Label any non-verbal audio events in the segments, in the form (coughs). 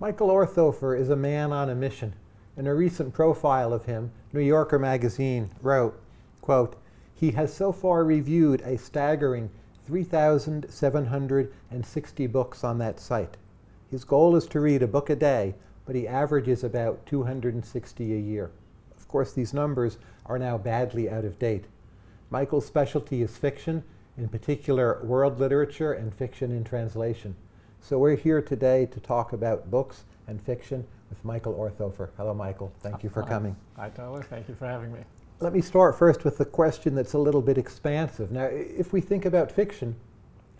Michael Orthofer is a man on a mission. In a recent profile of him, New Yorker magazine wrote, quote, he has so far reviewed a staggering 3,760 books on that site. His goal is to read a book a day, but he averages about 260 a year. Of course, these numbers are now badly out of date. Michael's specialty is fiction, in particular world literature and fiction in translation. So we're here today to talk about books and fiction with Michael Orthofer. Hello, Michael. Thank you for coming. Hi, Tyler. Thank you for having me. Let me start first with a question that's a little bit expansive. Now, if we think about fiction,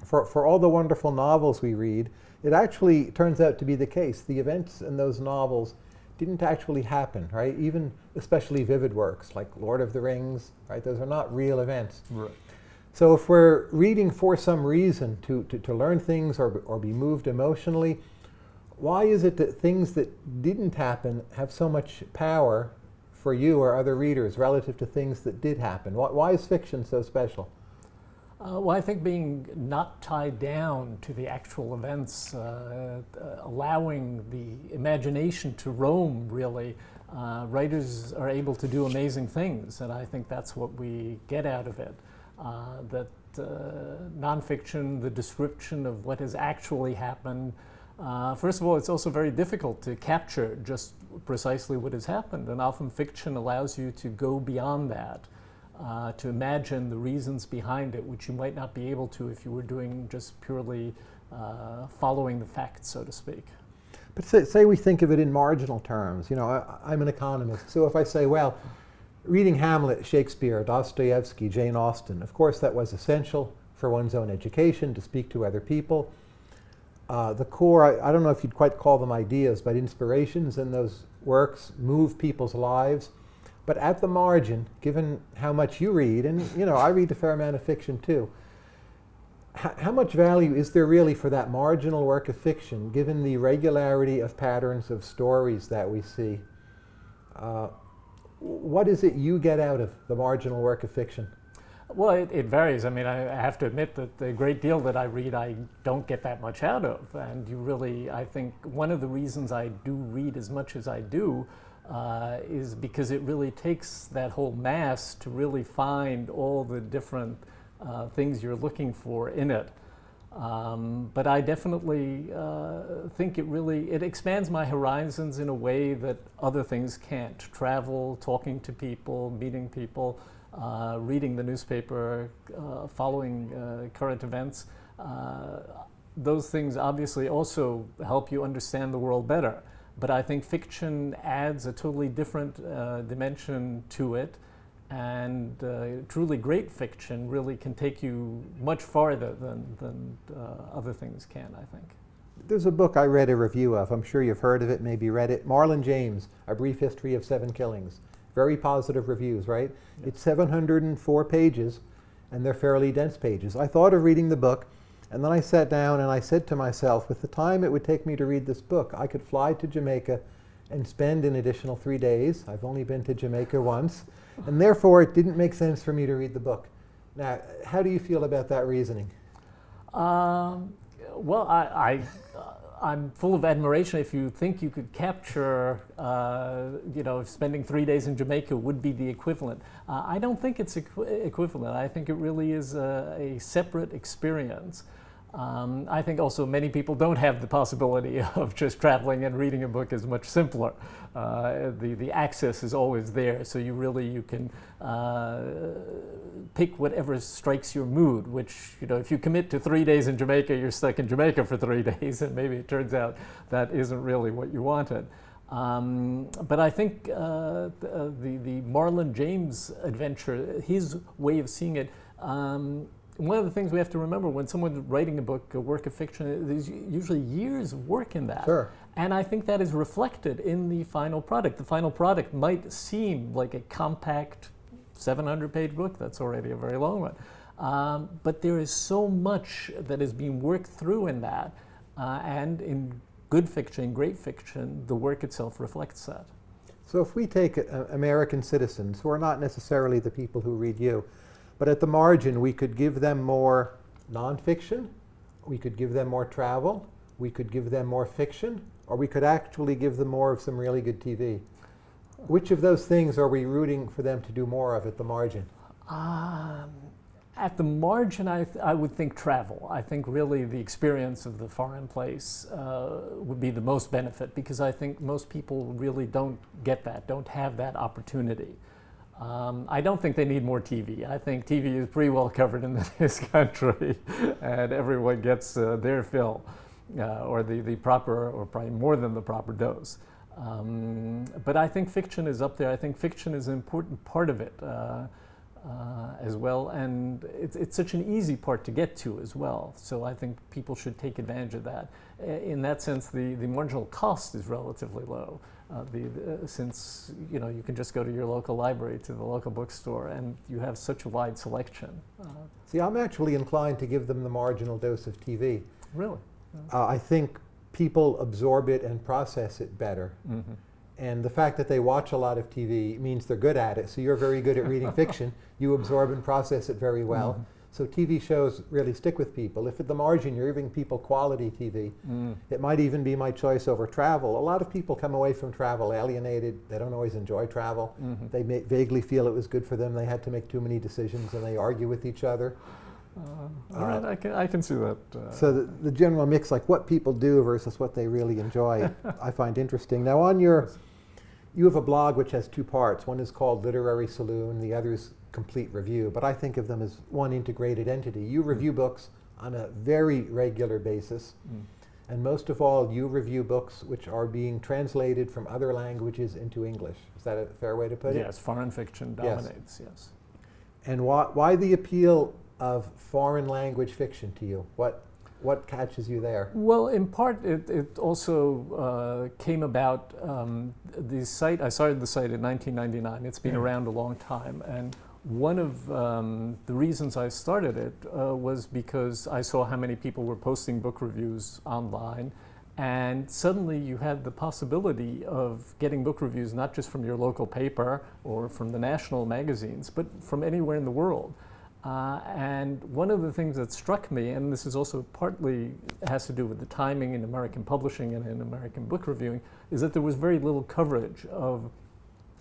for, for all the wonderful novels we read, it actually turns out to be the case. The events in those novels didn't actually happen, right? Even especially vivid works like Lord of the Rings, right? Those are not real events. Right. So if we're reading for some reason to, to, to learn things or, or be moved emotionally, why is it that things that didn't happen have so much power for you or other readers relative to things that did happen? Why, why is fiction so special? Uh, well, I think being not tied down to the actual events, uh, uh, allowing the imagination to roam, really, uh, writers are able to do amazing things, and I think that's what we get out of it. Uh, that uh, nonfiction, the description of what has actually happened, first of all, it's also very difficult to capture just precisely what has happened, and often fiction allows you to go beyond that uh, to imagine the reasons behind it, which you might not be able to if you were doing just purely uh, following the facts, so to speak. But say, say, we think of it in marginal terms. You know, I, am an economist, so if I say, well, reading Hamlet, Shakespeare, Dostoevsky, Jane Austen, of course that was essential for one's own education, to speak to other people. Uh, the core, I, I don't know if you'd quite call them ideas, but inspirations in those works move people's lives but at the margin, given how much you read, and you know, I read a fair amount of fiction too, how much value is there really for that marginal work of fiction, given the regularity of patterns of stories that we see? Uh, what is it you get out of the marginal work of fiction? Well, it, it, varies. I mean, I have to admit that the great deal that I read, I don't get that much out of. And you really, I think one of the reasons I do read as much as I do uh, is because it really takes that whole mass to really find all the different uh, things you're looking for in it. Um, but I definitely uh, think it really, it expands my horizons in a way that other things can't. Travel, talking to people, meeting people, uh, reading the newspaper, uh, following uh, current events. those things obviously also help you understand the world better. But I think fiction adds a totally different uh, dimension to it. And uh, truly great fiction really can take you much farther than, than uh, other things can, I think. There's a book I read a review of. I'm sure you've heard of it, maybe read it. Marlon James, A Brief History of Seven Killings. Very positive reviews, right? Yes. It's 704 pages, and they're fairly dense pages. I thought of reading the book, and then I sat down and I said to myself, with the time it would take me to read this book, I could fly to Jamaica and spend an additional three days. I've only been to Jamaica once. And therefore, it didn't make sense for me to read the book. Now, how do you feel about that reasoning? Um, well, I, I, am full of admiration if you think you could capture, uh, you know, spending three days in Jamaica would be the equivalent. Uh, I don't think it's equ equivalent. I think it really is a, a separate experience. Um, I think also many people don't have the possibility (laughs) of just traveling and reading a book is much simpler. Uh, the, the access is always there, so you really, you can uh, pick whatever strikes your mood, which, you know, if you commit to three days in Jamaica, you're stuck in Jamaica for three (laughs) days, and maybe it turns out that isn't really what you wanted. Um, but I think uh, the, the Marlon James adventure, his way of seeing it, um, one of the things we have to remember when someone's writing a book, a work of fiction, there's usually years of work in that. Sure. And I think that is reflected in the final product. The final product might seem like a compact 700 page book, that's already a very long one. Um, but there is so much that is being worked through in that. Uh, and in good fiction, great fiction, the work itself reflects that. So if we take uh, American citizens, who are not necessarily the people who read you, but at the margin, we could give them more nonfiction, we could give them more travel, we could give them more fiction, or we could actually give them more of some really good TV. Which of those things are we rooting for them to do more of at the margin? Um, at the margin, I, th- I would think travel. I think really the experience of the foreign place uh, would be the most benefit because I think most people really don't get that, don't have that opportunity. Um, I don't think they need more TV. I think TV is pretty well covered in (laughs) this country, and everyone gets uh, their fill, uh, or the, the proper, or probably more than the proper dose. Um, but I think fiction is up there. I think fiction is an important part of it uh, uh, as well, and it's, it's such an easy part to get to as well. So I think people should take advantage of that. In that sense, the, the marginal cost is relatively low. Uh, the, the, since you know you can just go to your local library, to the local bookstore, and you have such a wide selection. Uh, See, I'm actually inclined to give them the marginal dose of TV. really? Uh, I think people absorb it and process it better. Mm-hmm. And the fact that they watch a lot of TV means they're good at it. So you're very good at reading (laughs) fiction. You absorb and process it very well. Mhm. So TV shows really stick with people. If at the margin you're giving people quality TV, Mm. it might even be my choice over travel. A lot of people come away from travel alienated. They don't always enjoy travel. Mhm. They may vaguely feel it was good for them. They had to make too many decisions and they argue with each other. Uh, all right, I can, I can see that. Uh, So the, the general mix, like what people do versus what they really enjoy, (laughs) I find interesting. Now on your, you have a blog which has two parts. One is called Literary Saloon, the other is Complete Review, but I think of them as one integrated entity. You review books on a very regular basis, Mm. and most of all, you review books which are being translated from other languages into English. Is that a fair way to put it? yes, foreign fiction Yes. dominates. Yes. And why, why the appeal of foreign language fiction to you? What, what catches you there? Well, in part, it, it also uh, came about. Um, the site I started the site in 1999. It's been around a long time, and one of um, the reasons I started it uh, was because I saw how many people were posting book reviews online. And suddenly you had the possibility of getting book reviews not just from your local paper or from the national magazines, but from anywhere in the world. Uh, and one of the things that struck me, and this is also partly has to do with the timing in American publishing and in American book reviewing, is that there was very little coverage of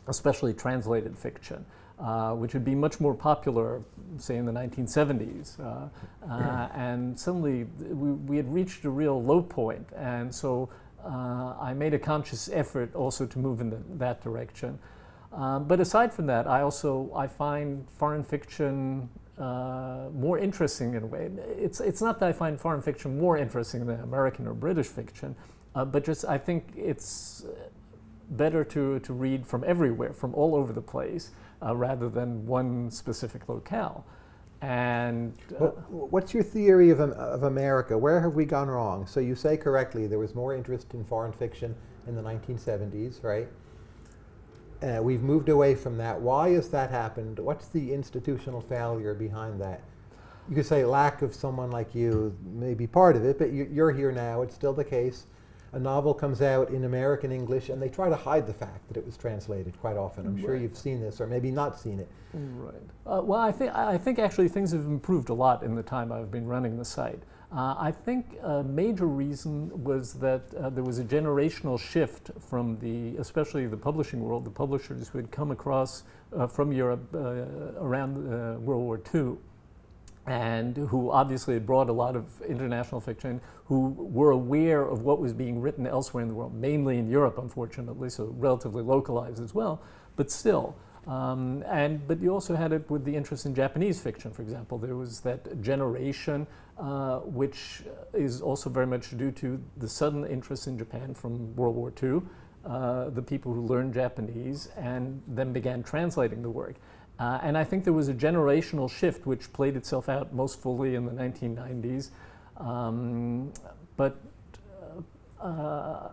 especially translated fiction, uh, which would be much more popular, say, in the 1970s. Uh, uh, and suddenly we, we had reached a real low point, and so uh, I made a conscious effort also to move in the, that direction. Um, but aside from that, I also I find foreign fiction uh, more interesting in a way. It's it's not that I find foreign fiction more interesting than American or British fiction, uh, but just I think it's better to, to read from everywhere, from all over the place, uh, rather than one specific locale. And uh, What, what's your theory of, of America? Where have we gone wrong? So you say correctly there was more interest in foreign fiction in the 1970s, right? Uh, we've moved away from that. Why has that happened? What's the institutional failure behind that? You could say lack of someone like you may be part of it, but you, you're here now. It's still the case. A novel comes out in American English, and they try to hide the fact that it was translated quite often. I'm sure you've seen this, or maybe not seen it. Right. Uh, well, I think I think actually things have improved a lot in the time I've been running the site. Uh, I think a major reason was that uh, there was a generational shift from the, especially the publishing world, the publishers who had come across uh, from Europe uh, around uh, World War II, and who obviously had brought a lot of international fiction, who were aware of what was being written elsewhere in the world, mainly in Europe, unfortunately, so relatively localized as well, but still. Um, and but you also had it with the interest in Japanese fiction, for example. There was that generation, uh, which is also very much due to the sudden interest in Japan from World War II. Uh, the people who learned Japanese and then began translating the work. Uh, and I think there was a generational shift which played itself out most fully in the 1990s. Um, but uh, uh,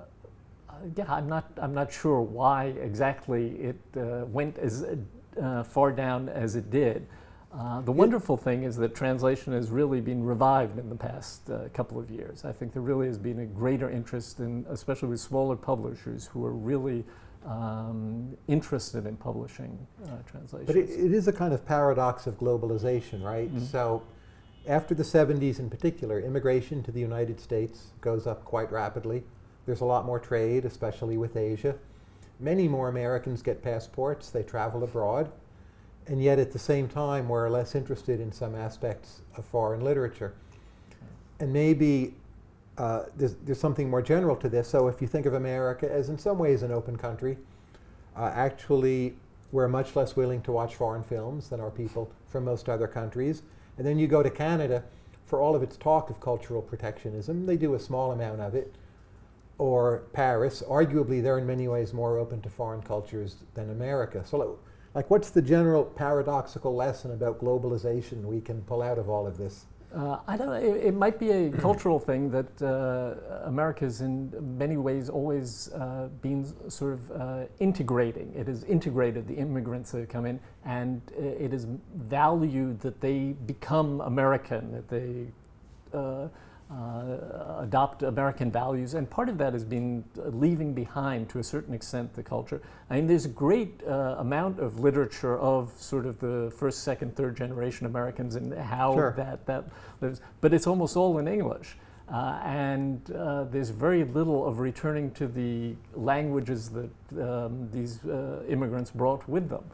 yeah, I'm not, I'm not sure why exactly it uh, went as uh, far down as it did. Uh, the wonderful thing is that translation has really been revived in the past uh, couple of years. I think there really has been a greater interest in, especially with smaller publishers who are really um, interested in publishing uh, translations. But it, it is a kind of paradox of globalization, right? Mhm. So After the 70s in particular, immigration to the United States goes up quite rapidly. There's a lot more trade, especially with Asia. Many more Americans get passports, they travel abroad, and yet at the same time we're less interested in some aspects of foreign literature. And maybe uh, there's, there's something more general to this. So if you think of America as in some ways an open country, uh, actually we're much less willing to watch foreign films than are people from most other countries. And then you go to Canada, for all of its talk of cultural protectionism, they do a small amount of it. Or Paris, arguably they're in many ways more open to foreign cultures than America. So like what's the general paradoxical lesson about globalization we can pull out of all of this? Uh, I don't know. It, it, might be a (clears throat) cultural thing that uh, America's in many ways always uh, been sort of uh, integrating. It has integrated the immigrants that have come in, and it is valued that they become American, that they uh, adopt American values, and part of that has been leaving behind, to a certain extent, the culture. I mean, there's a great uh, amount of literature of sort of the first, second, third generation Americans and how sure. that, that lives, but it's almost all in English. Uh, and uh, there's very little of returning to the languages that um, these uh, immigrants brought with them.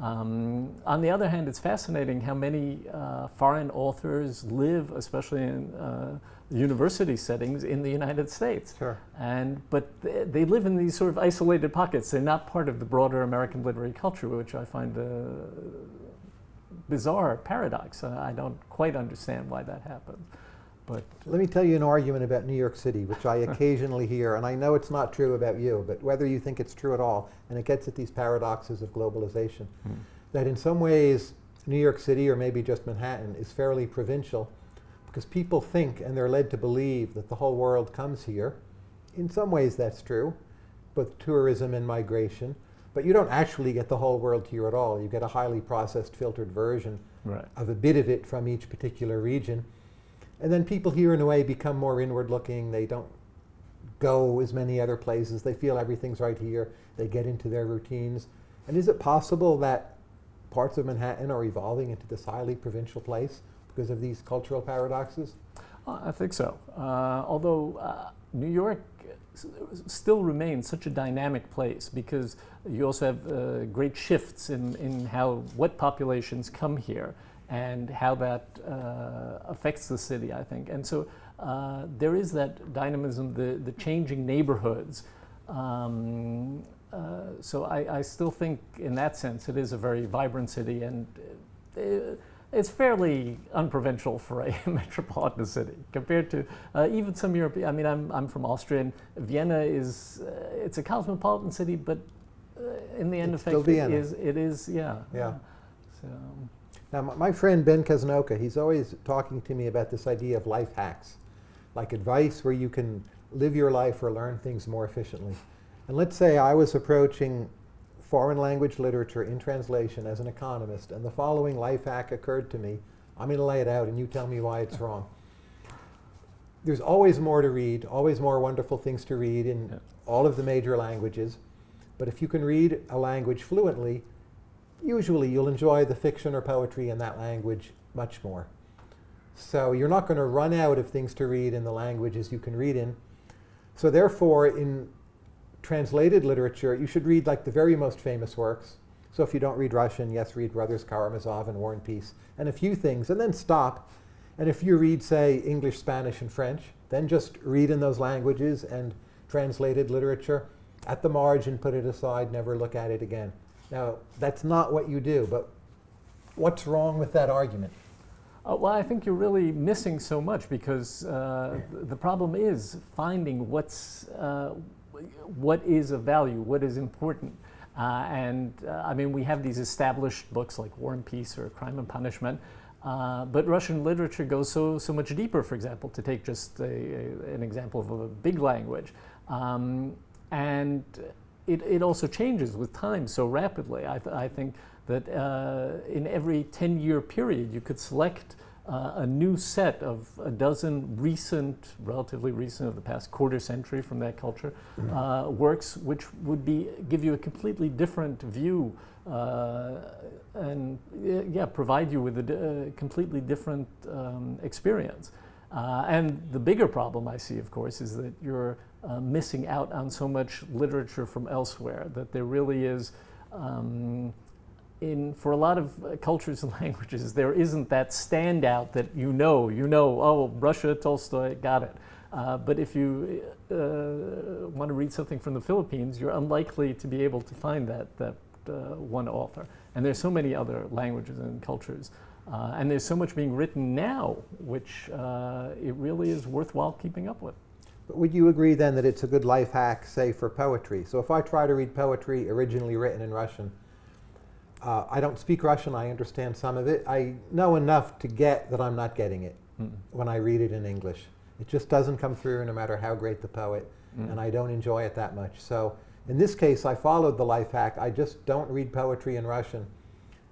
Um, on the other hand, it's fascinating how many uh, foreign authors live, especially in uh, university settings in the United States. Sure. And, but they, they, live in these sort of isolated pockets. They're not part of the broader American literary culture, which I find a bizarre paradox. I don't quite understand why that happens. But Let me tell you an argument about New York City, which I (laughs) occasionally hear, and I know it's not true about you, but whether you think it's true at all, and it gets at these paradoxes of globalization, hmm. that in some ways New York City, or maybe just Manhattan, is fairly provincial because people think and they're led to believe that the whole world comes here. In some ways that's true, both tourism and migration, but you don't actually get the whole world here at all. You get a highly processed, filtered version right. of a bit of it from each particular region. And then people here, in a way, become more inward looking. They don't go as many other places. They feel everything's right here. They get into their routines. And is it possible that parts of Manhattan are evolving into this highly provincial place because of these cultural paradoxes? Uh, I think so. Uh, although uh, New York still remains such a dynamic place because you also have uh, great shifts in, in how what populations come here and how that uh, affects the city, I think. And so uh, there is that dynamism, the, the changing neighborhoods. Um, so I, I, still think in that sense it is a very vibrant city and it's fairly unprovincial for a (laughs) metropolitan city compared to uh, even some European. I mean, I'm, I'm from Austria, and Vienna is uh, it's a cosmopolitan city, but in the end, it's effect, it is it is yeah. Yeah. So. Now, my friend Ben Casnocha, he's always talking to me about this idea of life hacks, like advice where you can live your life or learn things more efficiently. And let's say I was approaching foreign language literature in translation as an economist, and the following life hack occurred to me. I'm going to lay it out, and you tell me why it's wrong. There's always more to read, always more wonderful things to read in yeah. all of the major languages. But if you can read a language fluently, usually you'll enjoy the fiction or poetry in that language much more. So you're not going to run out of things to read in the languages you can read in. So therefore, in translated literature, you should read like the very most famous works. So if you don't read Russian, yes, read Brothers Karamazov and War and Peace, and a few things, and then stop. And if you read, say, English, Spanish, and French, then just read in those languages and translated literature. At the margin, put it aside, never look at it again. Now, that's not what you do, but what's wrong with that argument? Uh, well, I think you're really missing so much because uh, the problem is finding what's uh, what is of value, what is important. Uh, and uh, I mean, we have these established books like War and Peace or Crime and Punishment, uh, but Russian literature goes so so much deeper. For example, to take just a, a, an example of a big language, um, and it, it also changes with time so rapidly. I, th I think that uh, in every 10 year period, you could select uh, a new set of a dozen recent, relatively recent, of the past quarter century from that culture, uh, works which would be give you a completely different view uh, and yeah, provide you with a d- uh, completely different um, experience. Uh, and the bigger problem I see, of course, is that you're uh, missing out on so much literature from elsewhere. That there really is, um, in for a lot of uh, cultures and (laughs) languages, there isn't that standout that you know. You know, oh, Russia, Tolstoy, got it. Uh, but if you uh, want to read something from the Philippines, you're unlikely to be able to find that that uh, one author. And there's so many other languages and cultures. Uh, and there's so much being written now, which uh, it really is worthwhile keeping up with. But would you agree then that it's a good life hack, say, for poetry? So if I try to read poetry originally written in Russian, uh, I don't speak Russian, I understand some of it. I know enough to get that I'm not getting it Mm. when I read it in English. It just doesn't come through no matter how great the poet, Mm. and I don't enjoy it that much. So in this case, I followed the life hack. I just don't read poetry in Russian,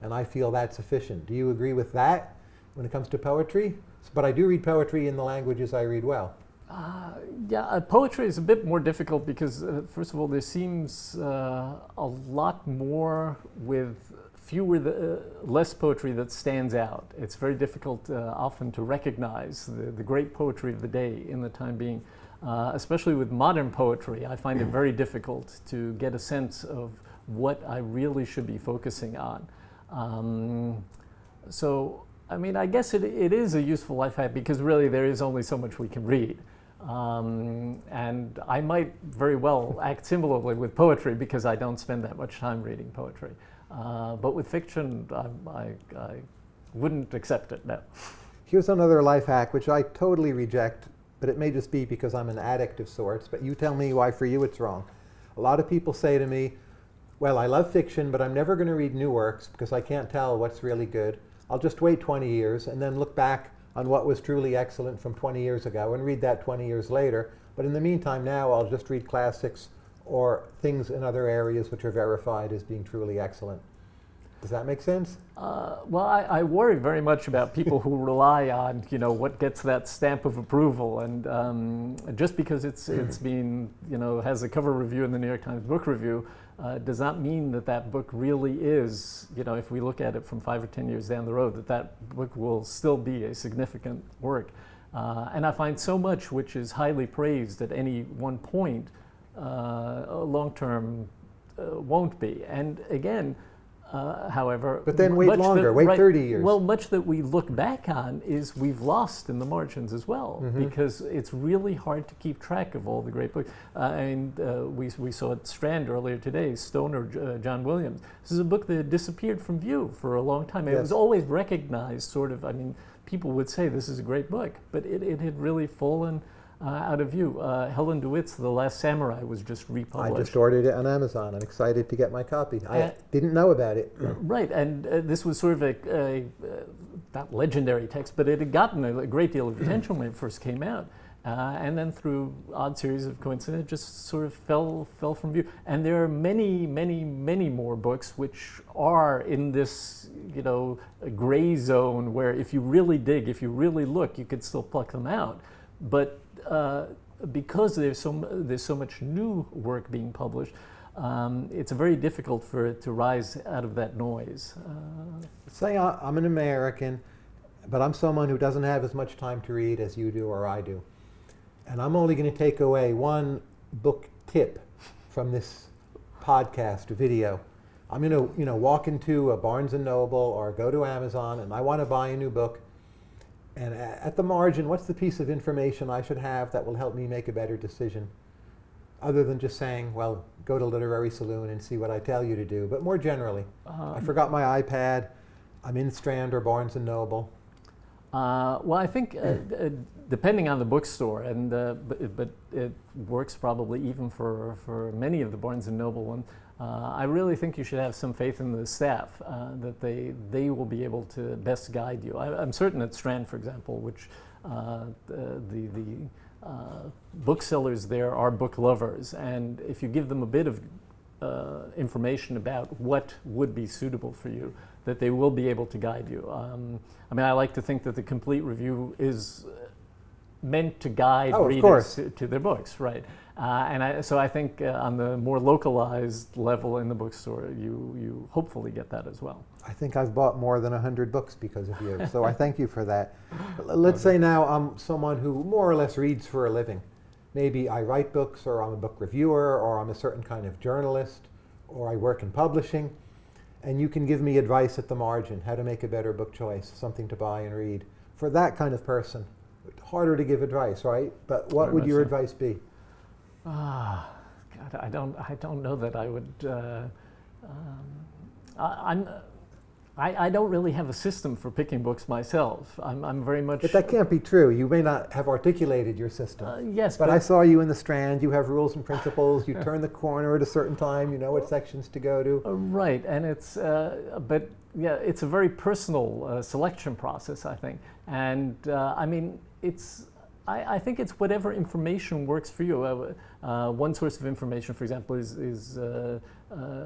and I feel that's sufficient. Do you agree with that when it comes to poetry? But I do read poetry in the languages I read well. Uh, yeah, uh, poetry is a bit more difficult because, uh, first of all, there seems uh, a lot more with fewer, the, uh, less poetry that stands out. It's very difficult uh, often to recognize the, the great poetry of the day in the time being. Especially with modern poetry, I find it very difficult to get a sense of what I really should be focusing on. Um, so, I mean, I guess it, it is a useful life hack because really there is only so much we can read. Um, and I might very well act similarly with poetry because I don't spend that much time reading poetry. Uh, but with fiction, I, I, I wouldn't accept it, no. Here's another life hack, which I totally reject, but it may just be because I'm an addict of sorts, but you tell me why for you it's wrong. A lot of people say to me, well, I love fiction, but I'm never going to read new works because I can't tell what's really good. I'll just wait 20 years and then look back on what was truly excellent from 20 years ago and read that 20 years later. But in the meantime, now I'll just read classics or things in other areas which are verified as being truly excellent. Does that make sense? Uh, well, I, I worry very much about people who rely on, you know, what gets that stamp of approval, and um, just because it's it's (clears throat) been, you know, has a cover review in the New York Times Book Review, uh, does not mean that that book really is, you know, if we look at it from five or ten years down the road, that that book will still be a significant work. Uh, and I find so much which is highly praised at any one point, uh, long term uh, won't be. And again. Uh, however, But then wait much that- longer, wait 30 years. Well, much that we look back on is we've lost in the margins as well Mm-hmm. because it's really hard to keep track of all the great books. Uh, and uh, we, we saw at Strand earlier today, Stoner uh, John Williams. This is a book that disappeared from view for a long time. It Yes. was always recognized, sort of. I mean, people would say this is a great book, but it, it had really fallen out of view. Uh, Helen DeWitt's The Last Samurai was just republished. I just ordered it on Amazon. I'm excited to get my copy. I Uh, didn't know about it. (clears throat) Right, and uh, this was sort of a, a uh, not legendary text, but it had gotten a, a great deal of (clears throat) attention when it first came out, uh, and then through odd series of coincidence, it just sort of fell fell from view. And there are many, many, many more books which are in this, you know, gray zone where if you really dig, if you really look, you could still pluck them out, but uh, because there's so there's so much new work being published, um, it's very difficult for it to rise out of that noise. Uh, Say I- I'm an American, but I'm someone who doesn't have as much time to read as you do or I do. And I'm only going to take away one book tip from this podcast video. I'm going to, you know, walk into a Barnes and Noble or go to Amazon and I want to buy a new book. And at the margin, what's the piece of information I should have that will help me make a better decision? Other than just saying, well, go to Literary Saloon and see what I tell you to do, but more generally. I um, forgot my iPad. I'm in Strand or Barnes and Noble. Uh, well, I think uh, uh, depending on the bookstore, and uh, but, but it works probably even for, for many of the Barnes and Noble ones. Uh, I really think you should have some faith in the staff uh, that they they will be able to best guide you. I, I'm certain at Strand, for example, which uh, the the, the uh, booksellers there are book lovers, and if you give them a bit of uh, information about what would be suitable for you, that they will be able to guide you. Um, I mean, I like to think that the complete review is meant to guide Oh, readers to, to their books, right? Uh, and I, so I think uh, on the more localized level in the bookstore, you, you hopefully get that as well. I think I've bought more than 100 books because of you, (laughs) so I thank you for that. Let's say now I'm someone who more or less reads for a living. Maybe I write books, or I'm a book reviewer, or I'm a certain kind of journalist, or I work in publishing, and you can give me advice at the margin how to make a better book choice, something to buy and read. For that kind of person, harder to give advice, right? But what Very would your so. advice be? Ah, God, I don't, I don't know that I would. Uh, um, I, I'm, I, I don't really have a system for picking books myself. I'm, I'm very much. But that can't be true. You may not have articulated your system. Uh, yes, But but, I saw you in the Strand. You have rules and principles. You (laughs) turn the corner at a certain time. You know what sections to go to. Uh, right, and it's uh, but yeah, it's a very personal uh, selection process, I think, and uh, I mean it's. I, I think it's whatever information works for you. Uh, uh, one source of information, for example, is, is uh, uh,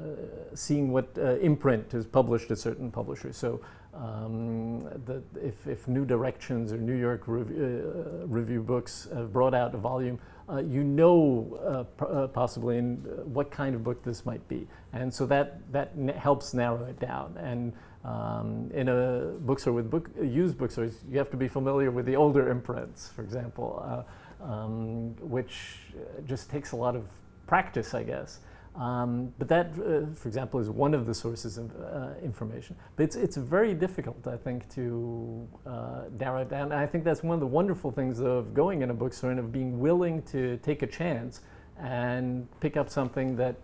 seeing what uh, imprint is published at certain publishers. So um, the, if, if New Directions or New York Rev- uh, Review Books have brought out a volume, you know possibly in what kind of book this might be, and so that that helps narrow it down. And um, in a bookstore with book used bookstores, you have to be familiar with the older imprints, for example, uh, um, which uh, just takes a lot of practice, I guess. Um, but that, uh, for example, is one of the sources of uh, information. But it's, it's very difficult, I think, to uh, narrow it down. And I think that's one of the wonderful things of going in a bookstore and of being willing to take a chance and pick up something that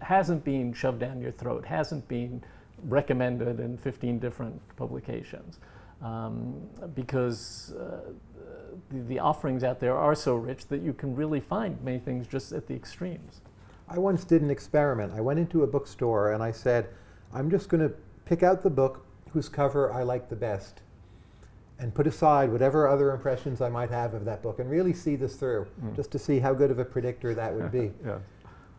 hasn't been shoved down your throat, hasn't been recommended in 15 different publications. Um, because uh, the, the offerings out there are so rich that you can really find many things just at the extremes. I once did an experiment. I went into a bookstore and I said, I'm just going to pick out the book whose cover I like the best and put aside whatever other impressions I might have of that book and really see this through, Mm. just to see how good of a predictor that would be. (laughs) yeah.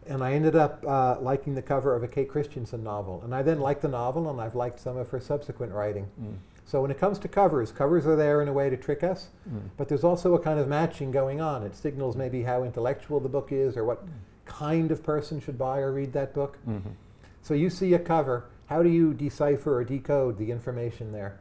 And I ended up uh, liking the cover of a Kate Christensen novel. And I then liked the novel and I've liked some of her subsequent writing. Mm. So when it comes to covers, covers are there in a way to trick us, Mm. but there's also a kind of matching going on. It signals maybe how intellectual the book is or what kind of person should buy or read that book. Mhm. So you see a cover, how do you decipher or decode the information there?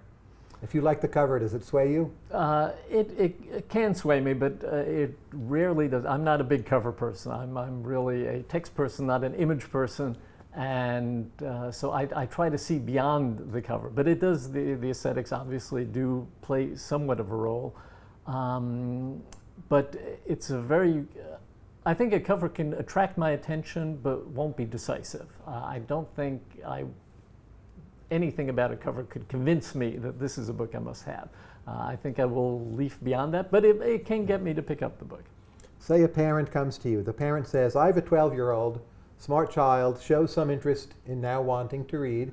If you like the cover, does it sway you? Uh, it, it, it can sway me, but uh, it rarely does. I'm not a big cover person. I'm, I'm really a text person, not an image person. And uh, so I, I try to see beyond the cover. But it does, the, the aesthetics obviously do play somewhat of a role. Um, but it's a very, uh, I think a cover can attract my attention, but won't be decisive. Uh, I don't think I anything about a cover could convince me that this is a book I must have. Uh, I think I will leaf beyond that, but it, it can get me to pick up the book. Say a parent comes to you. The parent says, I have a 12 year old, smart child, shows some interest in now wanting to read.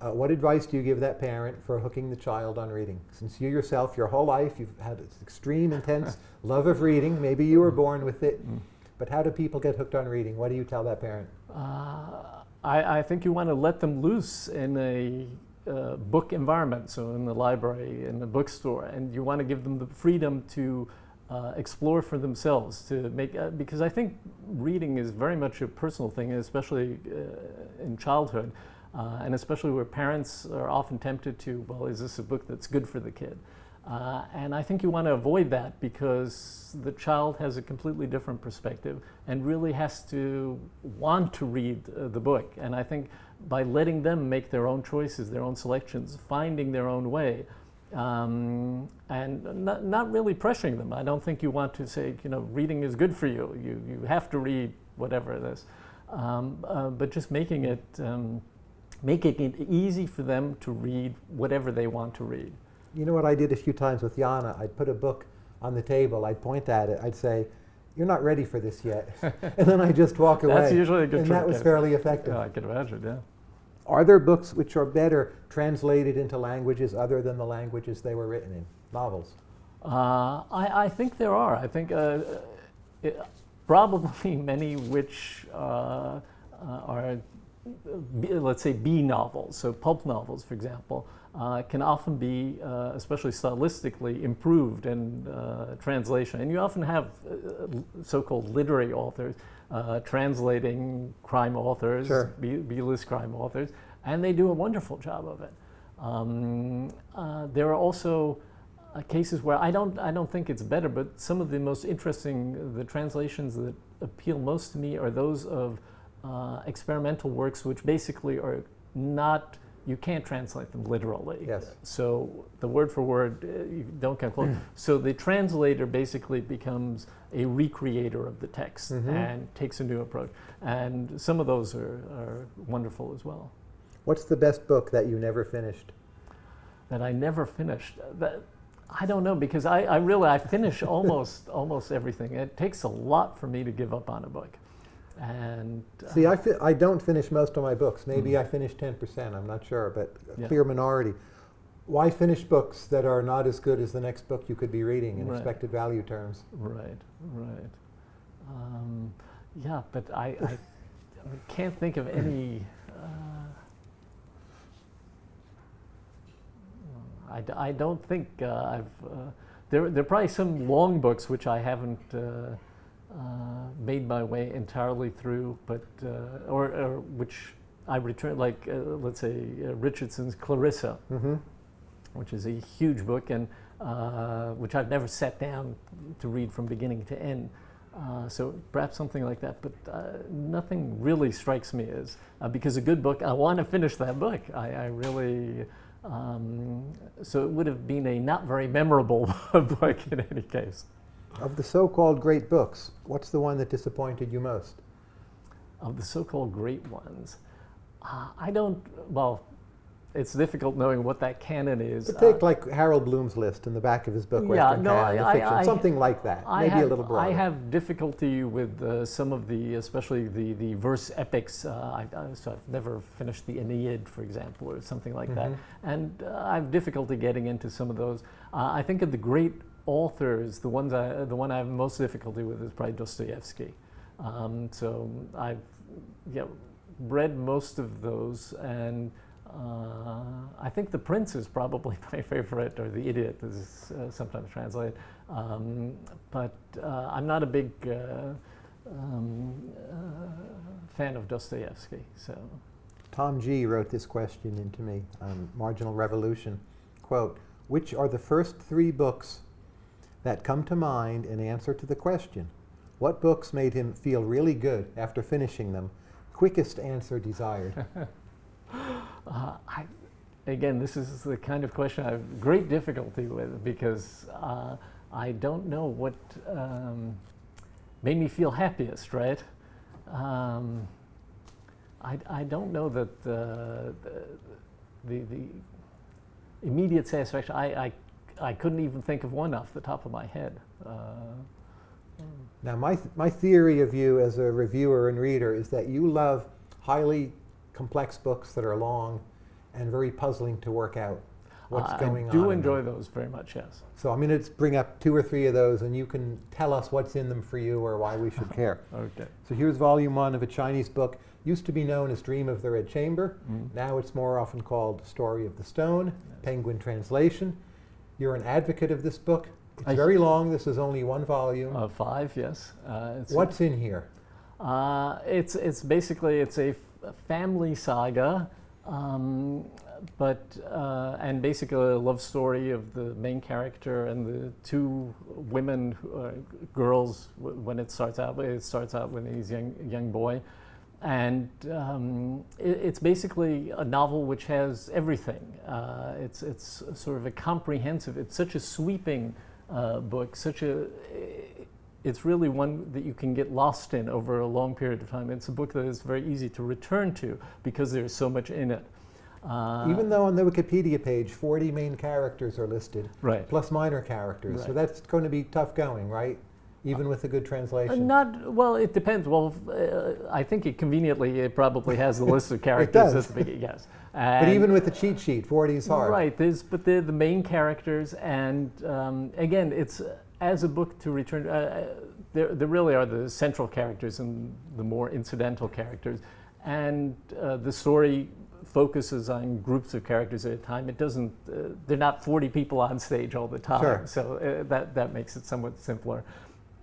Uh, what advice do you give that parent for hooking the child on reading? Since you yourself, your whole life, you've had this extreme, intense (laughs) love of reading. Maybe you were born with it. Mm. But how do people get hooked on reading? What do you tell that parent? Uh, I, I think you want to let them loose in a uh, book environment, so in the library, in the bookstore, and you want to give them the freedom to uh, explore for themselves. To make uh, because I think reading is very much a personal thing, especially uh, in childhood, uh, and especially where parents are often tempted to, well, is this a book that's good for the kid? Uh, and I think you want to avoid that because the child has a completely different perspective and really has to want to read uh, the book. And I think by letting them make their own choices, their own selections, finding their own way, um, and not, not really pressuring them. I don't think you want to say, you know, reading is good for you. You, you have to read whatever it is. Um, uh, but just making it, um, making it easy for them to read whatever they want to read. You know what I did a few times with Yana? I'd put a book on the table, I'd point at it, I'd say, You're not ready for this yet. (laughs) and then I'd just walk away. That's usually a good and trick, that was fairly effective. Yeah, I can imagine, yeah. Are there books which are better translated into languages other than the languages they were written in? Novels. Uh, I, I think there are. I think uh, it, probably (laughs) many which uh, uh, are, let's say, B novels. So pulp novels, for example, uh, can often be, uh, especially stylistically, improved in uh, translation. And you often have uh, so-called literary authors uh, translating crime authors, Sure. B-list crime authors, and they do a wonderful job of it. Um, uh, there are also uh, cases where I don't, I don't think it's better, but some of the most interesting, the translations that appeal most to me are those of uh, experimental works, which basically are not, you can't translate them literally. Yes. So the word for word, uh, you don't come close. so the translator basically becomes a recreator of the text Mhm. and takes a new approach. And some of those are, are wonderful as well. What's the best book that you never finished? that I never finished. That I don't know because I, I really I finish (laughs) almost almost everything. It takes a lot for me to give up on a book, and uh, See, I, fi- I don't finish most of my books. Maybe I finish 10%, I'm not sure, but a Yeah. clear minority. Why finish books that are not as good as the next book you could be reading in Right. expected value terms? right, right, um, yeah. But I, I, I can't think of any. Uh, I, d- I don't think uh, I've. Uh, there, there are probably some long books which I haven't uh, made my way entirely through, but uh, or, or which I return, like uh, let's say uh, Richardson's Clarissa, Mm-hmm. which is a huge book and uh, which I've never sat down to read from beginning to end. Uh, so perhaps something like that, but uh, nothing really strikes me as uh, because a good book. I want to finish that book. I, I really. Um, so it would have been a not very memorable (laughs) book in any case. Of the so-called great books, what's the one that disappointed you most? Of the so-called great ones, uh, I don't. Well, it's difficult knowing what that canon is. But Uh, take like Harold Bloom's list in the back of his book, Yeah, Western no, Canon, I- fiction, I- something like that, I maybe have, a little broader. I have difficulty with uh, some of the, especially the, the verse epics. Uh, I, I, so I've never finished the Aeneid, for example, or something like that. Mhm. And uh, I have difficulty getting into some of those. Uh, I think of the great authors, the ones I, the one I have most difficulty with is probably Dostoevsky. Um, so I've read most of those, and uh, I think The Prince is probably (laughs) my favorite, or The Idiot is uh, sometimes translated. Um, but uh, I'm not a big uh, um, uh, fan of Dostoevsky. So Tom G. wrote this question into me on Marginal Revolution. Quote, which are the first three books that come to mind in answer to the question, what books made him feel really good after finishing them? Quickest answer desired. (laughs) Uh, I, again, this is the kind of question I have great difficulty with because uh, I don't know what um, made me feel happiest, right? Um, I, I don't know that uh, the, the, the immediate satisfaction, I, I, I couldn't even think of one off the top of my head. Uh, Now, my, th- my theory of you as a reviewer and reader is that you love highly complex books that are long and very puzzling to work out what's I going on. I do in enjoy those very much, yes. So I'm going to bring up two or three of those, and you can tell us what's in them for you or why we should (laughs) care. Okay. So here's volume one of a Chinese book, used to be known as Dream of the Red Chamber. Mm. Now it's more often called Story of the Stone, Penguin translation. You're an advocate of this book. It's I- very long. This is only one volume. Uh, five, yes. Uh, it's What's in here? Uh, it's it's basically it's a, family saga, um, but uh, and basically a love story of the main character and the two women, who are girls. w- When it starts out, it starts out when he's young young boy, and um, it, it's basically a novel which has everything. Uh, it's it's sort of a comprehensive. It's such a sweeping uh, book, such a it's really one that you can get lost in over a long period of time. It's a book that is very easy to return to because there's so much in it. Uh, Even though on the Wikipedia page 40 main characters are listed, right. plus minor characters. So that's going to be tough going, right? Even with a good Uh, translation. not well. It depends. Well, uh, I think it conveniently it probably has the list of (laughs) characters it does. at the beginning. Yes, but even with the cheat sheet, 40 is hard. Right. There's, but they're the main characters, and um, again, it's uh, as a book to return. Uh, uh, there, there really are the central characters and the more incidental characters, and uh, the story focuses on groups of characters at a time. It doesn't, uh, they're not 40 people on stage all the time. Sure. So uh, that, that makes it somewhat simpler.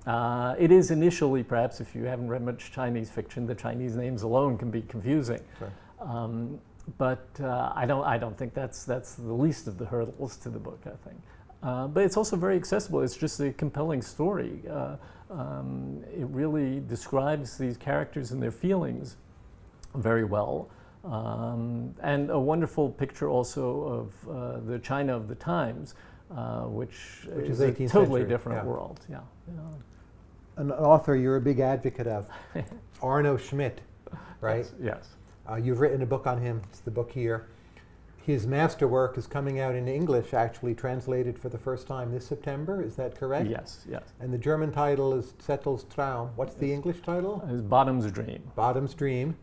Uh, it is initially, perhaps, if you haven't read much Chinese fiction, the Chinese names alone can be confusing. Sure. Um, but uh, I don't. I don't think that's that's the least of the hurdles to the book. I think, uh, but it's also very accessible. It's just a compelling story. Uh, um, it really describes these characters and their feelings very well, um, and a wonderful picture also of uh, the China of the times, uh, which, Which is, is a totally century, different yeah. world. Yeah. yeah. An author you're a big advocate of, (laughs) Arno Schmidt, right? Yes. yes. Uh, you've written a book on him. It's the book here. His masterwork is coming out in English, actually translated for the first time this September. Is that correct? Yes. Yes. And the German title is Zettel's Traum. What's the English title? His bottom's dream. Bottom's Dream.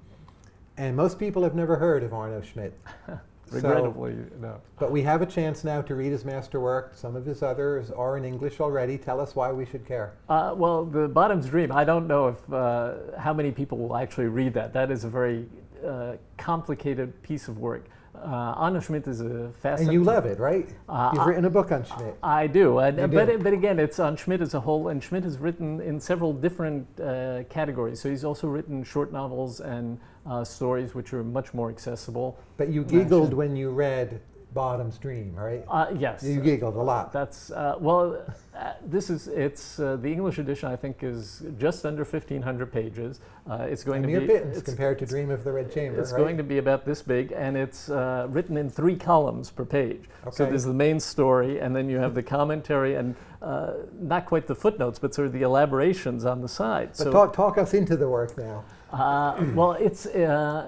And most people have never heard of Arno Schmidt. (laughs) So- no. but we have a chance now to read his masterwork. Some of his others are in English already. Tell us why we should care. Uh, well, the Bottom's Dream. I don't know if uh, how many people will actually read that. That is a very uh, complicated piece of work. Uh, Arno Schmidt is a fascinating. And fascinating. you love it, right? Uh, You've I- written a book on Schmidt. I do, and, You but but again, it's on Schmidt as a whole, and Schmidt has written in several different uh, categories. So he's also written short novels and uh, stories, which are much more accessible. But you giggled when you read Bottom's Dream, right? Uh, yes, You giggled a lot. That's uh, well. Uh, this is it's uh, the English edition. I think is just under fifteen hundred pages. Uh, it's going A to be pittance it's, compared to Dream of the Red Chamber, it's right? going to be about this big, and it's uh, written in three columns per page. So Okay. there's the main story, and then you have the commentary, and uh, not quite the footnotes, but sort of the elaborations on the side. but so talk, talk us into the work now. uh, well, it's uh,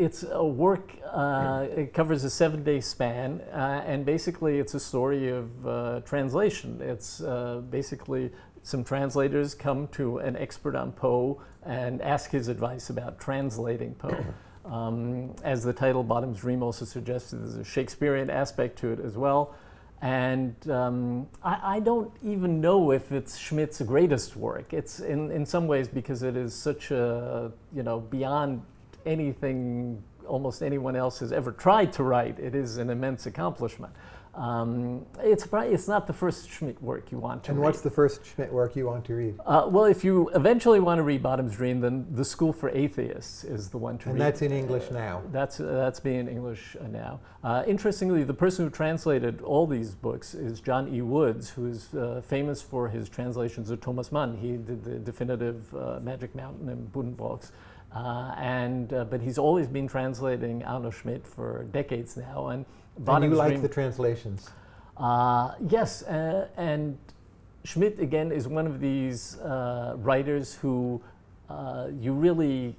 it's a work. Uh, it covers a seven-day span, uh, and basically, it's a story of uh, translation. It's uh, basically some translators come to an expert on Poe and ask his advice about translating Poe. (coughs) Um, as the title "Bottom's Dream" also suggests, there's a Shakespearean aspect to it as well. And um, I, I don't even know if it's Schmidt's greatest work. It's in, in some ways because it is such a, you know, beyond anything almost anyone else has ever tried to write. It is an immense accomplishment. Um, it's, probably, it's not the first Schmidt work you want to And read. what's the first Schmidt work you want to read? uh, well, if you eventually want to read Bottom's Dream, then The School for Atheists is the one to And read. that's in English now. That's, uh, that's being English uh, now. Uh, interestingly, the person who translated all these books is John E. Woods, who is uh, famous for his translations of Thomas Mann. He did the definitive uh, Magic Mountain and Buddenbrooks. Uh, and, uh, but he's always been translating Arno Schmidt for decades now. And, And you like the translations. uh, yes, uh, and Schmidt again is one of these uh, writers who uh, you really.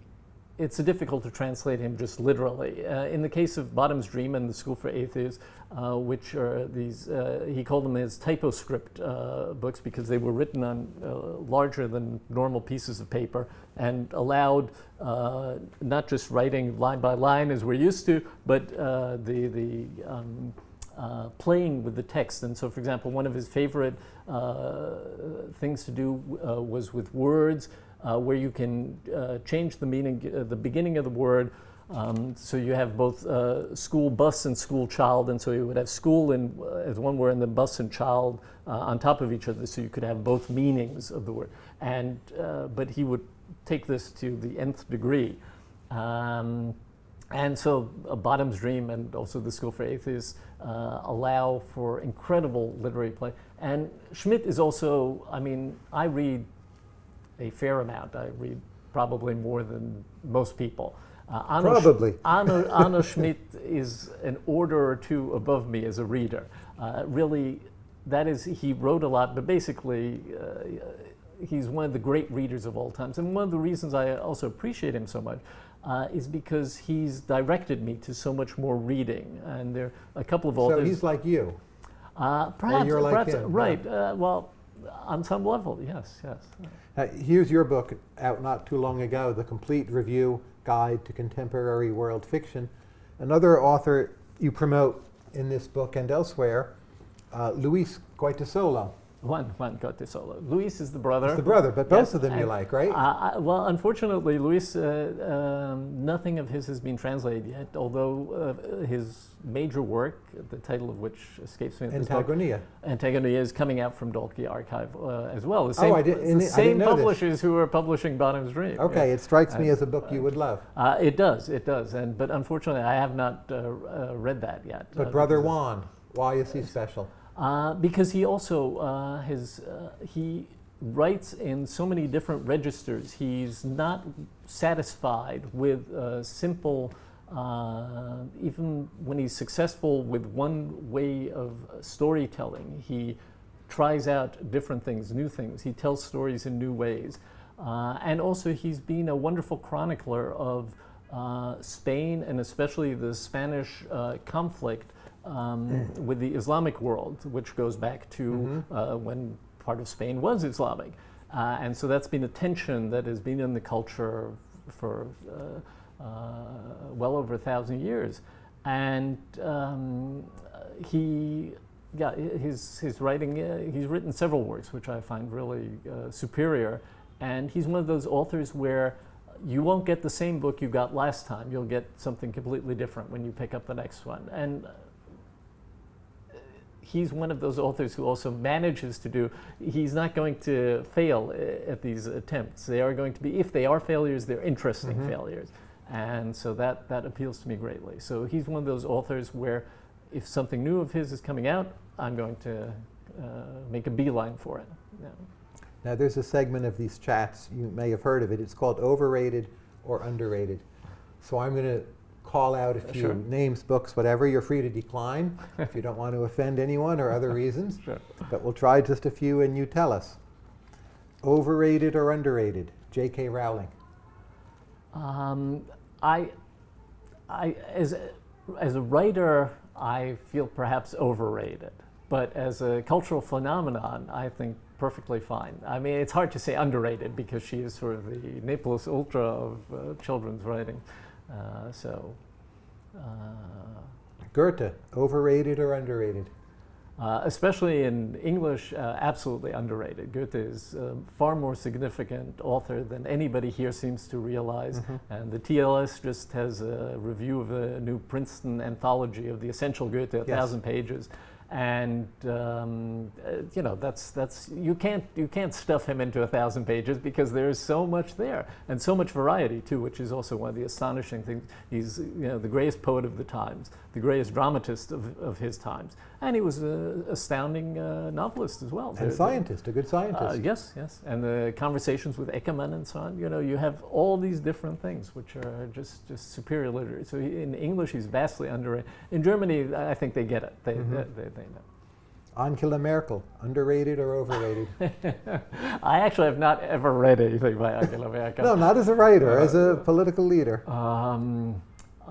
It's difficult to translate him just literally. Uh, in the case of Bottom's Dream and the School for Atheists, uh, which are these, uh, he called them his typoscript uh, books because they were written on uh, larger than normal pieces of paper and allowed uh, not just writing line by line as we're used to, but the the um, uh, playing with the text. And so, for example, one of his favorite uh, things to do uh, was with words, uh, where you can uh, change the meaning, uh, the beginning of the word. Um, so you have both uh, school bus and school child, and so you would have school in, uh, as one word, and then bus and child uh, on top of each other, so you could have both meanings of the word. And but he would take this to the nth degree. Um, and so, uh, Bottom's Dream and also The School for Atheists uh, allow for incredible literary play. And Schmidt is also, I mean, I read a fair amount. I read probably more than most people. Uh, Sch- Probably. (laughs) Arno, Arno Schmidt is an order or two above me as a reader. Uh, really, that is, he wrote a lot, but basically, uh, he's one of the great readers of all times. And one of the reasons I also appreciate him so much uh, is because he's directed me to so much more reading. And there are a couple of authors. So he's like you. uh, perhaps, you're like perhaps, him, right. Uh, well, on some level, yes, yes. Uh, here's your book out not too long ago, The Complete Review Guide to Contemporary World Fiction. Another author you promote in this book and elsewhere, uh, Luis Goytisolo. Juan, Juan Goytisolo. Luis is the brother. It's the brother, but both Yes, of them you like, right? Uh, I, well, unfortunately, Luis, uh, um, nothing of his has been translated yet, although uh, his major work, the title of which escapes me this moment, Antagonia. Antagonia is coming out from Dalkey Archive uh, as well. The Oh, same, I did- the I same know this. publishers who are publishing Bottom's Dream. yeah. Okay, it strikes me Uh, as a book you would love. Uh, it does, it does, and but unfortunately, I have not uh, uh, read that yet. But uh, Brother Juan, why is he special? Uh, because he also uh, has uh, he writes in so many different registers. He's not satisfied with uh, simple. Uh, even when he's successful with one way of storytelling, he tries out different things, new things. He tells stories in new ways. Uh, and also, he's been a wonderful chronicler of Spain and especially the Spanish conflict um, with the Islamic world, which goes back to uh, when part of Spain was Islamic. Uh, and so that's been a tension that has been in the culture for uh, uh, well over a thousand years. And um, he, yeah, his, his writing, uh, he's written several works which I find really uh, superior. And he's one of those authors where you won't get the same book you got last time. You'll get something completely different when you pick up the next one. And he's one of those authors who also manages to do, he's not going to fail uh, at these attempts. They are going to be, if they are failures, they're interesting Mhm. failures. And so that, that appeals to me greatly. So he's one of those authors where if something new of his is coming out, I'm going to uh, make a beeline for it. Yeah. Now, there's a segment of these chats, you may have heard of it, it's called overrated or underrated. So I'm going to call out a few Sure. names, books, whatever. You're free to decline (laughs) if you don't want to offend anyone or other reasons. Sure. But we'll try just a few and you tell us. Overrated or underrated? J.K. Rowling. Um, I, I, as a, as a writer, I feel perhaps overrated, but as a cultural phenomenon, I think perfectly fine. I mean, it's hard to say underrated because she is sort of the ne plus ultra of uh, children's writing. Uh, so, uh, Goethe. Overrated or underrated? uh, especially in English, uh, absolutely underrated. Goethe is a far more significant author than anybody here seems to realize. Mhm. And the TLS just has a review of a new Princeton anthology of the essential Goethe, a Yes. thousand pages. And um, uh, you know that's that's you can't you can't stuff him into a thousand pages because there's so much there and so much variety too, which is also one of the astonishing things. He's you know the greatest poet of the times, the greatest dramatist of, of his times, and he was an astounding uh, novelist as well. And scientist, a good uh, scientist. yes, yes, and the conversations with Eckermann and so on. You know, you have all these different things which are just just superior literature. So he, in English, he's vastly underrated. In Germany, I think they get it. They Mhm. they, they, they know. Angela Merkel. Underrated or overrated? (laughs) I actually have not ever read anything by Angela Merkel. no, not as a writer, as a political leader. Um,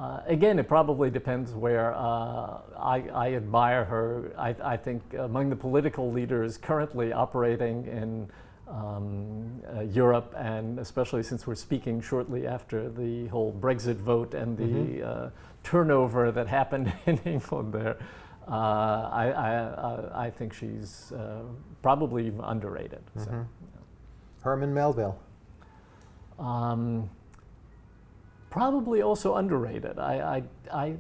uh, again, it probably depends where uh, I, I admire her. I, I think among the political leaders currently operating in um, uh, Europe, and especially since we're speaking shortly after the whole Brexit vote and the Mhm. uh, turnover that happened (laughs) in England there, uh, I, I, think she's uh, probably underrated. So. Mhm. Herman Melville. Um, probably also underrated. I, I, I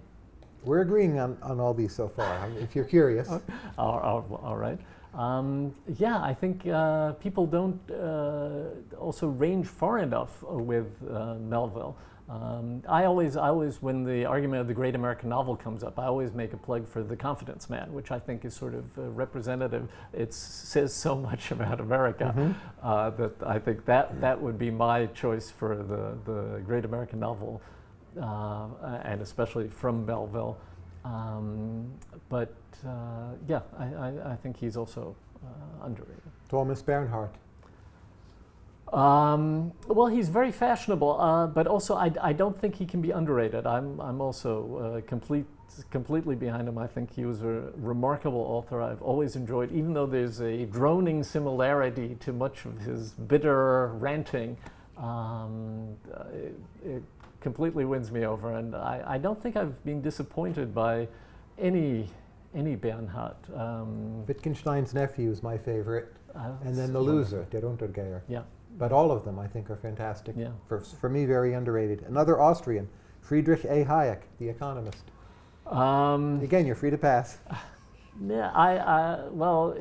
We're agreeing on, on all these so far, if you're curious. (laughs) all, all, all right. Um, yeah, I think uh, people don't uh, also range far enough uh, with uh, Melville. Um, I always, I always, when the argument of the great American novel comes up, I always make a plug for The Confidence Man, which I think is sort of uh, representative. It says so (laughs) much about America Mhm. uh, that I think that that would be my choice for the the great American novel, uh, and especially from Melville. Um, but uh, yeah, I, I, I think he's also uh, underrated. Thomas Bernhard. Um, well, he's very fashionable, uh, but also I, I don't think he can be underrated. I'm, I'm also uh, complete, completely behind him. I think he was a remarkable author. I've always enjoyed, even though there's a droning similarity to much of his bitter ranting, um, uh, it, it completely wins me over. And I, I don't think I've been disappointed by any any Bernhard. Um, Wittgenstein's nephew is my favorite, uh, and then the loser, Der Untergeher. Yeah, But all of them, I think, are fantastic. Yeah. For, for me, very underrated. Another Austrian, Friedrich A. Hayek, The Economist. um, Again, you're free to pass. (laughs) yeah. I, I well,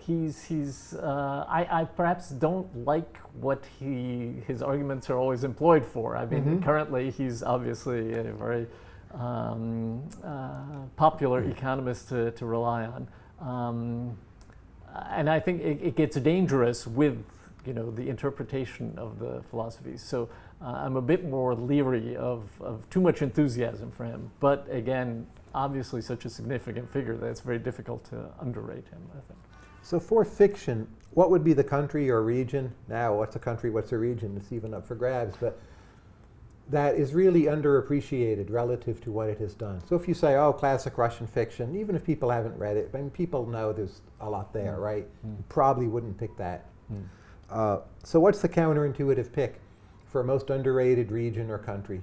he's he's. Uh, I, I perhaps don't like what he his arguments are always employed for. I mean, Mhm. currently he's obviously a very um, uh, popular economist to, to rely on. Um, and I think it, it gets dangerous with you know the interpretation of the philosophies. So uh, I'm a bit more leery of, of too much enthusiasm for him. But again, obviously such a significant figure that it's very difficult to underrate him. I think. So for fiction, what would be the country or region? Now, what's a country, what's a region? It's even up for grabs, but that is really underappreciated relative to what it has done. So if you say, oh, classic Russian fiction, even if people haven't read it, I mean, people know there's a lot there, Mm. right? Mm. You probably wouldn't pick that. Mm. Uh, so what's the counterintuitive pick for a most underrated region or country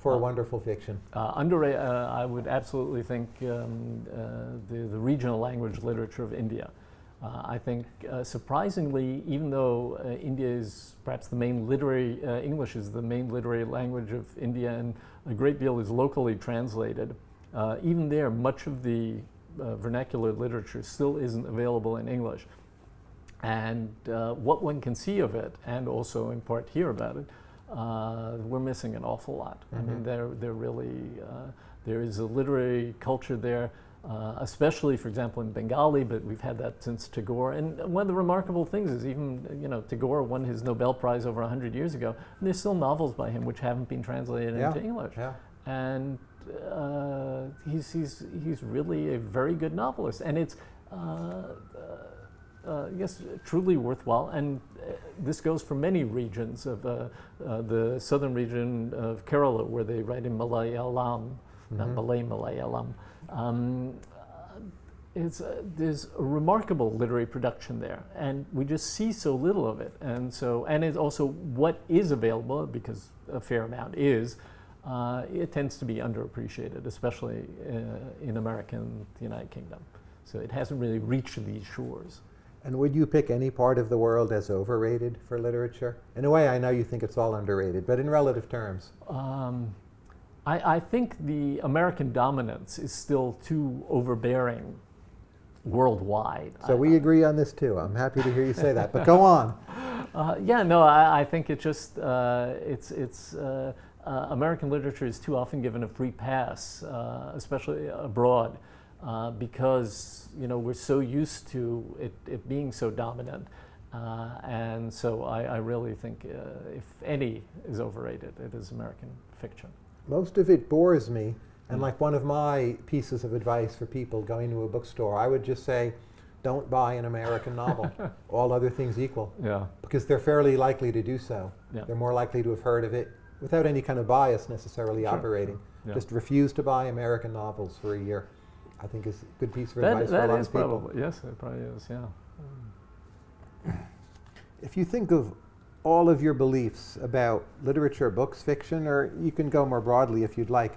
for Uh, wonderful fiction? Uh, under, uh, I would absolutely think um, uh, the, the regional language literature of India. Uh, I think, uh, surprisingly, even though uh, India is perhaps the main literary, uh, English is the main literary language of India, and a great deal is locally translated, uh, even there, much of the uh, vernacular literature still isn't available in English. And uh, what one can see of it, and also in part hear about it, uh, we're missing an awful lot. I mean, Mhm. there, there really, uh, there is a literary culture there, uh, especially, for example, in Bengali, but we've had that since Tagore. And one of the remarkable things is even, you know, Tagore won his Nobel Prize over 100 years ago, and there's still novels by him which haven't been translated Yeah. into English. Yeah. And uh, he's, he's, he's really a very good novelist. And it's, uh, uh, yes, truly worthwhile. And uh, this goes for many regions of uh, uh, the southern region of Kerala, where they write in Malayalam, not Mhm. Malay Malayalam. Um, uh, it's, uh, there's a remarkable literary production there, and we just see so little of it. And so, and it's also what is available, because a fair amount is, uh, it tends to be underappreciated, especially uh, in America and the United Kingdom. So it hasn't really reached these shores. And would you pick any part of the world as overrated for literature? In a way, I know you think it's all underrated, but in relative terms. Um, I, I think the American dominance is still too overbearing worldwide. So I- we agree on this too. I'm happy to hear you say that. But go on. (laughs) Uh, yeah, no, I, I think it just uh, it's it's uh, uh, American literature is too often given a free pass, uh, especially abroad, uh, because you know we're so used to it, it being so dominant, uh, and so I, I really think uh, if any is overrated, it is American fiction. Most of it bores me. And Mm. like one of my pieces of advice for people going to a bookstore, I would just say, don't buy an American novel, (laughs) all other things equal, Yeah, because they're fairly likely to do so. Yeah. They're more likely to have heard of it without any kind of bias necessarily Sure, operating. yeah. Just refuse to buy American novels for a year. I think is a good piece of that, advice for a lot is of people. probably yes, it probably is. Yeah. (clears throat) If you think of all of your beliefs about literature, books, fiction, or you can go more broadly if you'd like,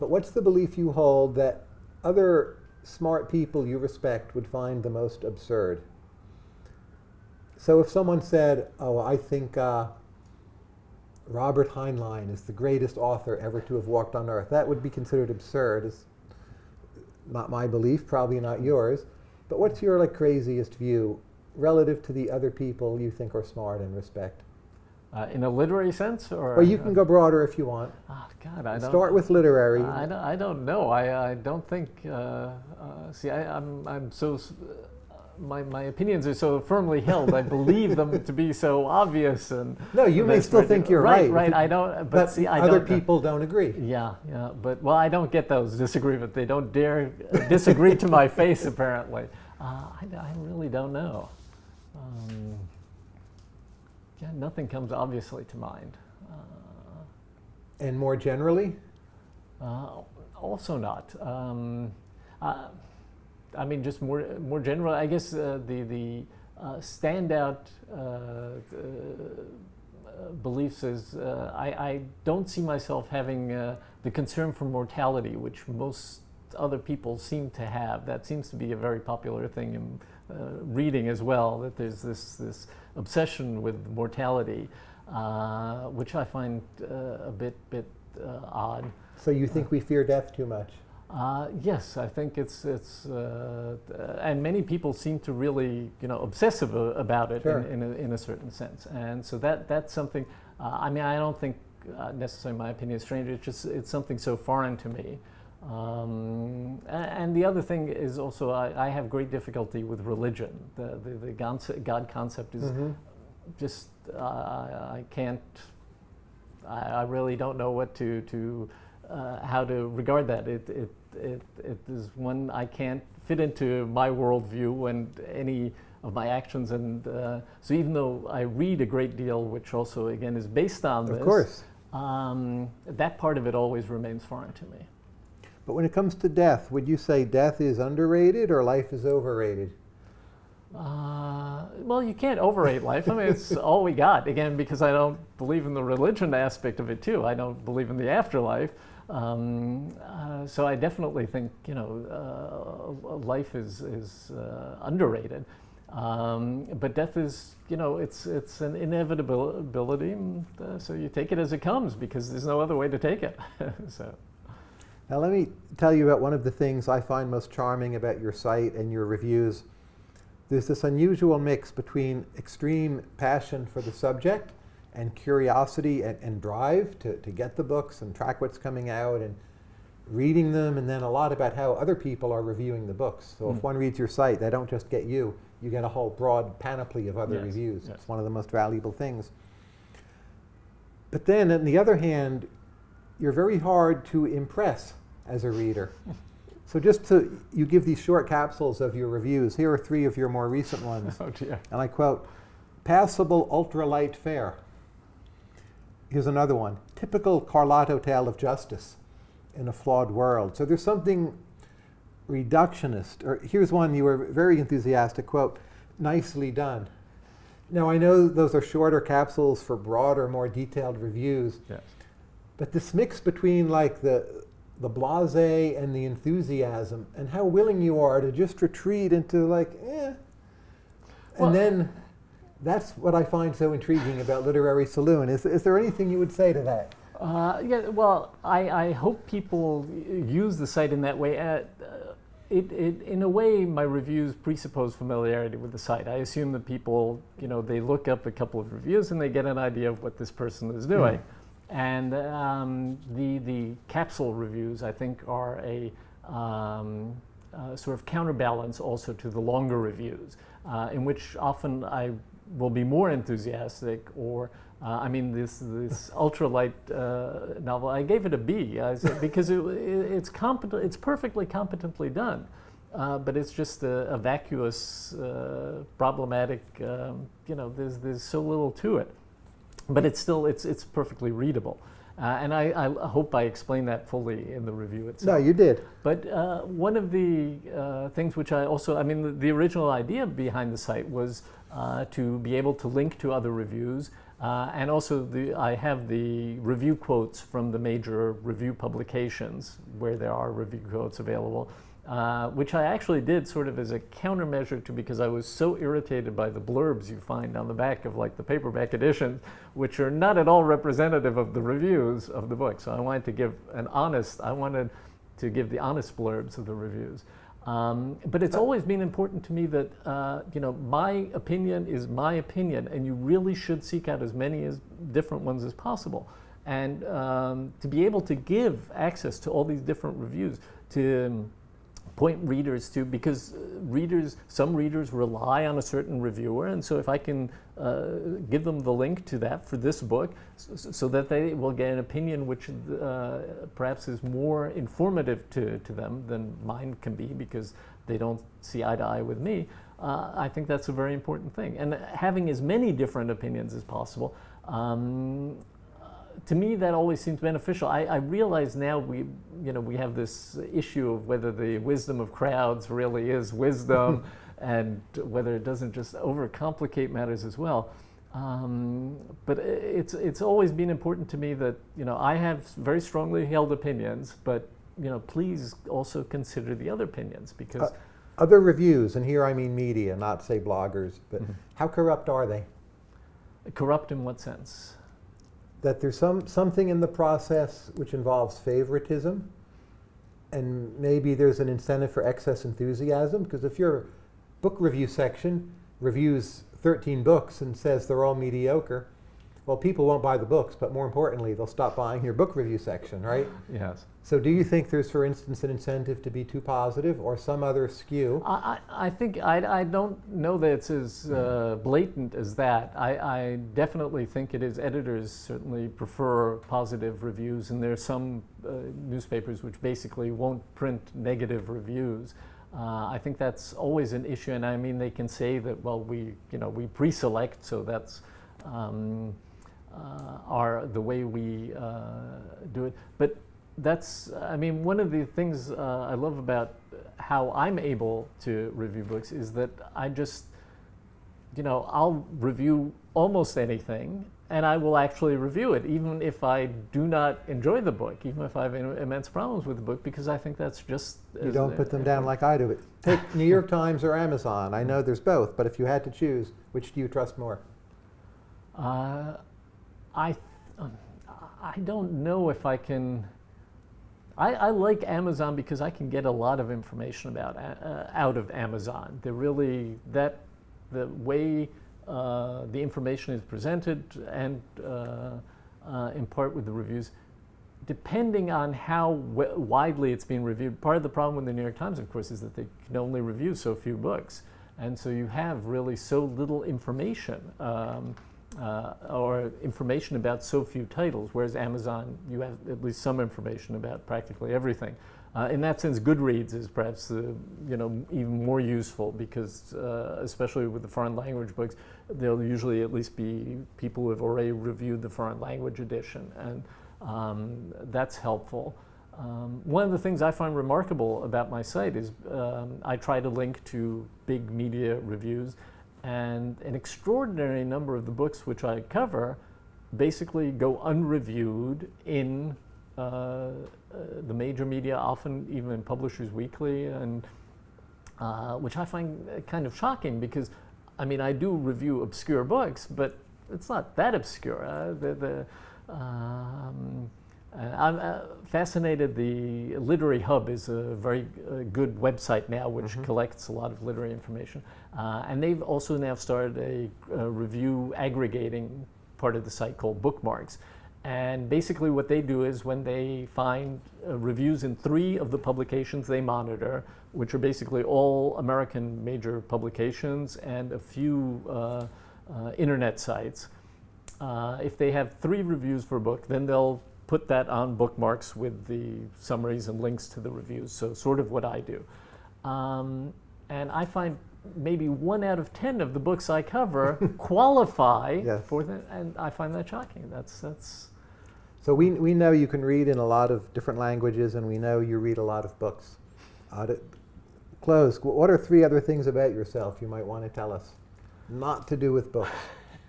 but what's the belief you hold that other smart people you respect would find the most absurd? So if someone said, oh, I think uh, Robert Heinlein is the greatest author ever to have walked on earth, that would be considered absurd. Not my belief, probably not yours. But what's your like craziest view relative to the other people you think are smart and respect? Uh, in a literary sense, or Or you can go broader if you want. Oh, God, I don't. Start with literary. I don't, I don't know. I, I don't think. Uh, uh, see, I, I'm, I'm so. My, my opinions are so firmly held. I believe them to be so obvious and. no, you may still right. think you're right. right. Right, I don't. But, But see, I other people don't agree. Yeah, yeah, but well, I don't get those disagreements. They don't dare disagree to my face. Apparently, uh, I, I really don't know. Um, yeah, nothing comes obviously to mind. Uh, And more generally, Uh, also not. Um, uh, I mean, just more more general. I guess uh, the the uh, standout uh, uh, beliefs is uh, I, I don't see myself having uh, the concern for mortality, which most other people seem to have. That seems to be a very popular thing in reading as well. That there's this this obsession with mortality, which I find a bit bit odd. So you think we fear death too much? Uh, yes, I think it's it's, uh, and many people seem to really you know obsessive about it Sure. in, in, a, in a certain sense, and so that that's something. Uh, I mean, I don't think uh, necessarily my opinion is strange. It's just it's something so foreign to me. Um, and the other thing is also I, I have great difficulty with religion. The the, the God, God concept is Mhm. just uh, I I can't. I, I really don't know what to to uh, how to regard that. It it it it is one I can't fit into my worldview and any of my actions. And uh, so even though I read a great deal, which also again is based on this, Of course. um, that part of it always remains foreign to me. But when it comes to death, would you say death is underrated or life is overrated? Uh, well, you can't overrate life. I mean, it's (laughs) all we got. Again, because I don't believe in the religion aspect of it too. I don't believe in the afterlife. Um, uh, so I definitely think you know uh, life is is uh, underrated. Um, but death is you know it's it's an inevitability. and, uh, so you take it as it comes because there's no other way to take it. (laughs) so. Now, let me tell you about one of the things I find most charming about your site and your reviews. There's this unusual mix between extreme passion for the subject and curiosity and, and drive to, to get the books and track what's coming out and reading them, and then a lot about how other people are reviewing the books. So, if Mm. one reads your site, they don't just get you, you get a whole broad panoply of other Yes, reviews. yes. It's one of the most valuable things. But then, on the other hand, you're very hard to impress as a reader. (laughs) so just to, you give these short capsules of your reviews. Here are three of your more recent ones. (laughs) Oh dear. And I quote, passable ultralight fare. Here's another one, typical Carlotto tale of justice in a flawed world. So there's something reductionist, or here's one you were very enthusiastic, quote, nicely done. Now I know those are shorter capsules for broader, more detailed reviews, Yes. but this mix between like the the blase and the enthusiasm, and how willing you are to just retreat into like, eh. Well- and then that's what I find so intriguing about Literary Saloon. Is, is there anything you would say to that? Uh, yeah, well, I, I hope people use the site in that way. Uh, uh, it, it, in a way, my reviews presuppose familiarity with the site. I assume that people, you know, they look up a couple of reviews and they get an idea of what this person is doing. And um, the, the capsule reviews, I think, are a um, uh, sort of counterbalance also to the longer reviews, uh, in which often I will be more enthusiastic or uh, I mean, this this (laughs) ultralight uh, novel, I gave it a B I said, (laughs) because it, it, it's competent, it's perfectly competently done, uh, but it's just a, a vacuous, uh, problematic. Um, you know, there's there's so little to it, but it's still it's it's perfectly readable, uh, and I, I hope I explained that fully in the review itself. No, you did. But uh, one of the uh, things which I also, I mean, the, the original idea behind the site was to be able to link to other reviews. Uh, and also, the, I have the review quotes from the major review publications where there are review quotes available, uh, which I actually did sort of as a countermeasure to because I was so irritated by the blurbs you find on the back of like the paperback editions, which are not at all representative of the reviews of the book. So I wanted to give an honest, I wanted to give the honest blurbs of the reviews. Um, but it's always been important to me that uh, you know my opinion is my opinion, and you really should seek out as many as different ones as possible, and um, to be able to give access to all these different reviews to um, point readers to because uh, readers some readers rely on a certain reviewer and so if i can uh, give them the link to that for this book so, so that they will get an opinion which uh, perhaps is more informative to, to them than mine can be because they don't see eye to eye with me uh, i think that's a very important thing. And having as many different opinions as possible um, to me that always seems beneficial. I, I, realize now we, you know, we have this issue of whether the wisdom of crowds really is wisdom, (laughs) and whether it doesn't just overcomplicate matters as well. Um, but it's it's always been important to me that you know I have very strongly held opinions, but you know, please also consider the other opinions because Uh, Other reviews, and here I mean media, not say bloggers, but Mhm. how corrupt are they? corrupt in what sense? That there's some something in the process which involves favoritism, and maybe there's an incentive for excess enthusiasm. Because if your book review section reviews 13 books and says they're all mediocre, well, people won't buy the books, but more importantly, they'll stop buying your book review section, right? Yes. So, do you think there's, for instance, an incentive to be too positive or some other skew? I, I I think I, I don't know that it's as uh, blatant as that. I, I definitely think it is. Editors certainly prefer positive reviews, and there are some uh, newspapers which basically won't print negative reviews. Uh, I think that's always an issue, and I mean they can say that well we you know we pre-select, so that's um, uh, our the way we uh, do it. But that's I mean one of the things uh, I love about how I'm able to review books is that I just you know I'll review almost anything and I will actually review it even if I do not enjoy the book even if I have immense problems with the book because I think that's just You don't put them down like I do. (laughs) Take New York Times or Amazon. I know there's both, but if you had to choose, which do you trust more? Uh, I, um, I don't know if I can. I, I like Amazon because I can get a lot of information about uh, out of Amazon. They're really that the way uh, the information is presented and uh, uh, in part with the reviews. Depending on how widely it's being reviewed, part of the problem with the New York Times, of course, is that they can only review so few books, and so you have really so little information. Um, uh, or information about so few titles, whereas Amazon, you have at least some information about practically everything. Uh, in that sense, Goodreads is perhaps uh, you know even more useful because, uh, especially with the foreign language books, there'll usually at least be people who have already reviewed the foreign language edition, and um, that's helpful. Um, one of the things I find remarkable about my site is um, I try to link to big media reviews, and an extraordinary number of the books which I cover basically go unreviewed in uh, uh, the major media, often even in Publishers Weekly, and uh, which I find kind of shocking because, I mean, I do review obscure books, but it's not that obscure. Uh, the, the, um, uh, I'm uh, fascinated. The Literary Hub is a very uh, good website now, which collects a lot of literary information. Uh, and they've also now started a, a review aggregating part of the site called Bookmarks. And basically, what they do is when they find uh, reviews in three of the publications they monitor, which are basically all American major publications and a few uh, uh, internet sites, uh, if they have three reviews for a book, then they'll put that on bookmarks with the summaries and links to the reviews. So, sort of what I do. Um, and I find maybe one out of ten of the books I cover (laughs) qualify Yes. for that, and I find that shocking. That's that's. So we, we know you can read in a lot of different languages, and we know you read a lot of books. Uh, close, what are three other things about yourself you might want to tell us? Not to do with books.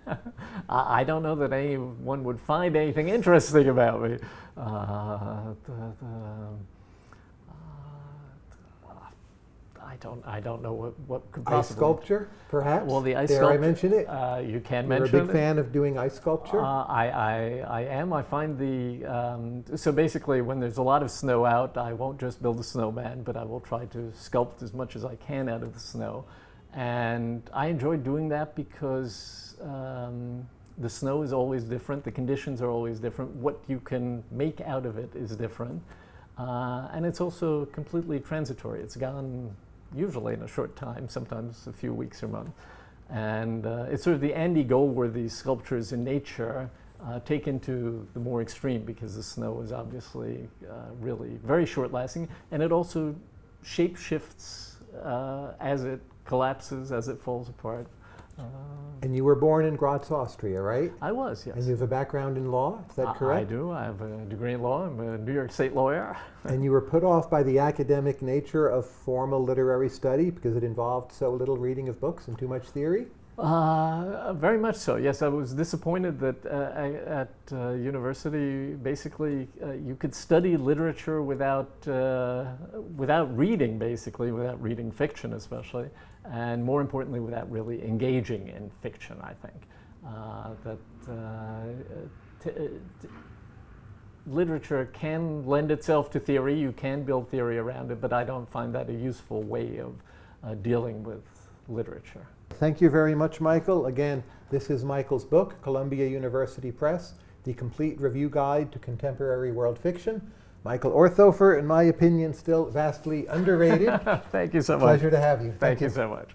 (laughs) I I don't know that anyone would find anything interesting about me. Uh, the, the, uh, I don't. I don't know what what could Ice possibly. sculpture, perhaps? Well, the ice Dare sculpture. I mention it? Uh, you can mention. it. You're a big it. fan of doing ice sculpture? Uh, I, I, I am. I find the um, so basically when there's a lot of snow out, I won't just build a snowman, but I will try to sculpt as much as I can out of the snow, and I enjoy doing that because um, the snow is always different. The conditions are always different. What you can make out of it is different, uh, and it's also completely transitory. It's gone usually in a short time, sometimes a few weeks or months. And uh, it's sort of the Andy Goldsworthy sculptures in nature uh, taken to the more extreme because the snow is obviously uh, really very short lasting and it also shape shifts uh, as it collapses, as it falls apart. Uh, and you were born in Graz, Austria, right? I was, yes. And you have a background in law, is that I- correct? I do. I have a degree in law. I'm a New York State lawyer. (laughs) And you were put off by the academic nature of formal literary study because it involved so little reading of books and too much theory? Uh, very much so. Yes, I was disappointed that uh, I, at uh, university, basically, uh, you could study literature without uh, without reading, basically, without reading fiction, especially, and more importantly, without really engaging in fiction. I think uh, that. T- t- literature can lend itself to theory. You can build theory around it, but I don't find that a useful way of uh, dealing with literature. Thank you very much, Michael. Again, this is Michael's book, Columbia University Press, The Complete Review Guide to Contemporary World Fiction. Michael Orthofer, in my opinion, still vastly underrated. (laughs) Thank you so much. Pleasure to have you. Thank, you so much.